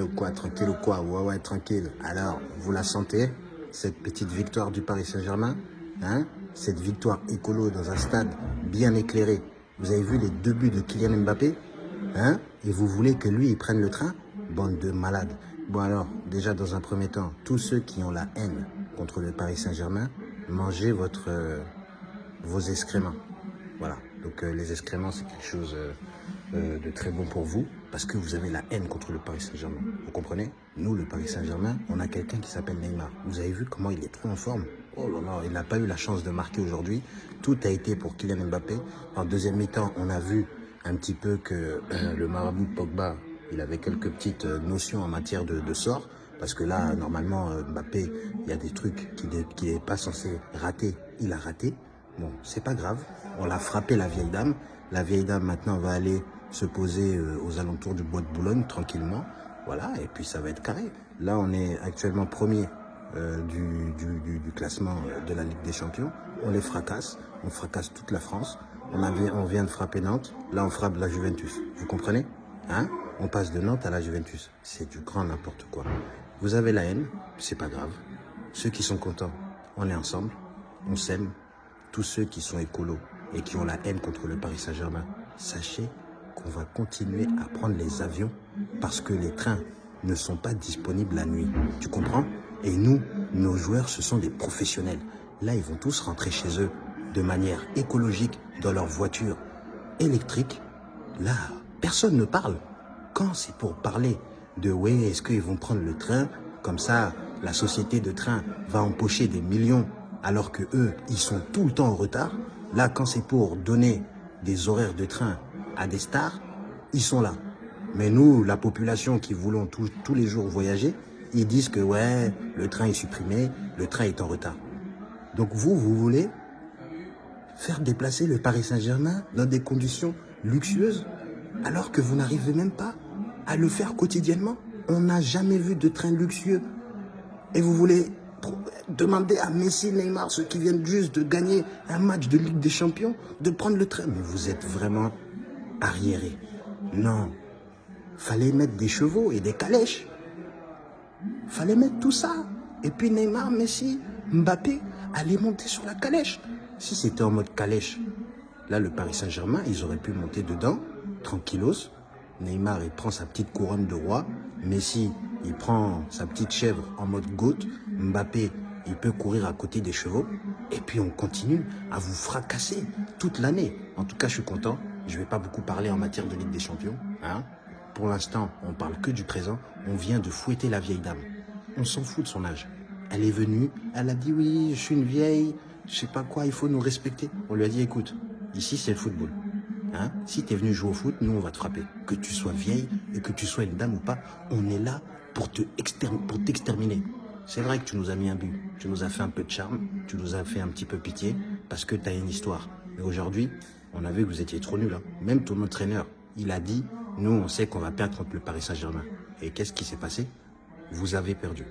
ou quoi Tranquille ou quoi? Ouais, ouais, tranquille. Alors, vous la sentez Cette petite victoire du Paris Saint-Germain hein? Cette victoire écolo dans un stade bien éclairé. Vous avez vu les deux buts de Kylian Mbappé hein? Et vous voulez que lui, il prenne le train? Bande de malades. Bon alors, déjà dans un premier temps, tous ceux qui ont la haine contre le Paris Saint-Germain, mangez votre, euh, vos excréments. Voilà. Donc euh, les excréments, c'est quelque chose euh, euh, de très bon pour vous parce que vous avez la haine contre le Paris Saint-Germain. Vous comprenez? Nous, le Paris Saint-Germain, on a quelqu'un qui s'appelle Neymar. Vous avez vu comment il est trop en forme? Oh là là, il n'a pas eu la chance de marquer aujourd'hui. Tout a été pour Kylian Mbappé. En deuxième mi-temps, on a vu un petit peu que le marabout Pogba, il avait quelques petites notions en matière de, sort. Parce que là, normalement, Mbappé, il y a des trucs qu'il n'est pas censé rater. Il a raté. Bon, c'est pas grave. On l'a frappé, la vieille dame. La vieille dame, maintenant, va aller se poser euh, aux alentours du bois de Boulogne, tranquillement. Voilà, et puis ça va être carré. Là, on est actuellement premier euh, du, du, classement euh, de la Ligue des Champions. On les fracasse. On fracasse toute la France. On, on vient de frapper Nantes. Là, on frappe la Juventus. Vous comprenez Hein? On passe de Nantes à la Juventus. C'est du grand n'importe quoi. Vous avez la haine, c'est pas grave. Ceux qui sont contents, on est ensemble. On s'aime, tous ceux qui sont écolos et qui ont la haine contre le Paris Saint-Germain, sachez qu'on va continuer à prendre les avions parce que les trains ne sont pas disponibles la nuit. Tu comprends? Et nous, nos joueurs, ce sont des professionnels. Là, ils vont tous rentrer chez eux de manière écologique dans leur voiture électrique. Là, personne ne parle. Quand c'est pour parler de oui, est-ce qu'ils vont prendre le train? Comme ça, la société de train va empocher des millions alors que eux, ils sont tout le temps en retard. Là, quand c'est pour donner des horaires de train à des stars, ils sont là. Mais nous, la population qui voulons tous, les jours voyager, ils disent que ouais, le train est supprimé, le train est en retard. Donc vous, vous voulez faire déplacer le Paris Saint-Germain dans des conditions luxueuses, alors que vous n'arrivez même pas à le faire quotidiennement. On n'a jamais vu de train luxueux. Et vous voulez demander à Messi, Neymar, ceux qui viennent juste de gagner un match de Ligue des Champions, de prendre le train. Mais vous êtes vraiment arriérés. Non. Fallait mettre des chevaux et des calèches. Fallait mettre tout ça. Et puis Neymar, Messi, Mbappé allaient monter sur la calèche. Si c'était en mode calèche, là, le Paris Saint-Germain, ils auraient pu monter dedans, tranquillos. Neymar, il prend sa petite couronne de roi. Messi, il prend sa petite chèvre en mode goutte. Mbappé, il peut courir à côté des chevaux. Et puis on continue à vous fracasser toute l'année. En tout cas, je suis content. Je ne vais pas beaucoup parler en matière de Ligue des Champions. Hein Pour l'instant, on parle que du présent. On vient de fouetter la vieille dame. On s'en fout de son âge. Elle est venue, elle a dit oui, je suis une vieille, je sais pas quoi, il faut nous respecter. On lui a dit écoute, ici c'est le football. Hein si tu es venu jouer au foot, nous on va te frapper. Que tu sois vieille et que tu sois une dame ou pas, on est là pour t'exterminer. C'est vrai que tu nous as mis un but, tu nous as fait un peu de charme, tu nous as fait un petit peu pitié, parce que tu as une histoire. Mais aujourd'hui, on a vu que vous étiez trop nuls. Hein. Même ton entraîneur, il a dit, nous on sait qu'on va perdre contre le Paris Saint-Germain. Et qu'est-ce qui s'est passé? Vous avez perdu.